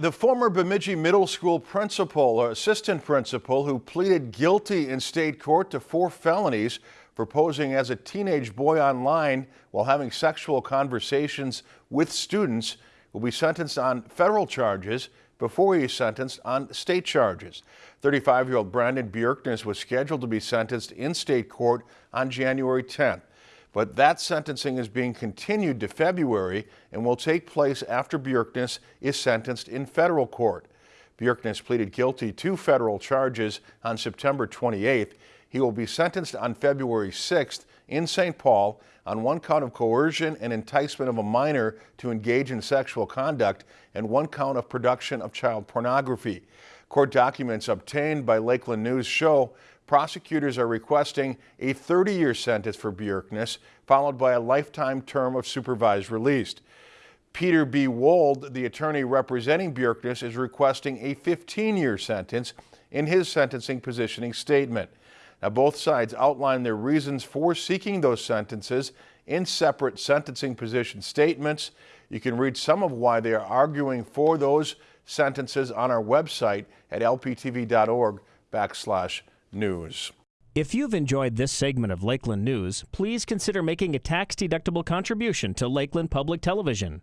The former Bemidji Middle School principal or assistant principal who pleaded guilty in state court to four felonies for posing as a teenage boy online while having sexual conversations with students will be sentenced on federal charges before he is sentenced on state charges. 35-year-old Brandon Bjerknes was scheduled to be sentenced in state court on January 10th. But that sentencing is being continued to February and will take place after Bjerknes is sentenced in federal court. Bjerknes pleaded guilty to federal charges on September 28th. He will be sentenced on February 6th in St. Paul on one count of coercion and enticement of a minor to engage in sexual conduct and one count of production of child pornography. Court documents obtained by Lakeland News show prosecutors are requesting a 30-year sentence for Bjerknes, followed by a lifetime term of supervised release. Peter B. Wold, the attorney representing Bjerknes, is requesting a 15-year sentence in his sentencing positioning statement. Now, both sides outline their reasons for seeking those sentences in separate sentencing position statements. You can read some of why they are arguing for those sentences on our website at lptv.org backslash news. If you've enjoyed this segment of Lakeland News, please consider making a tax-deductible contribution to Lakeland Public Television.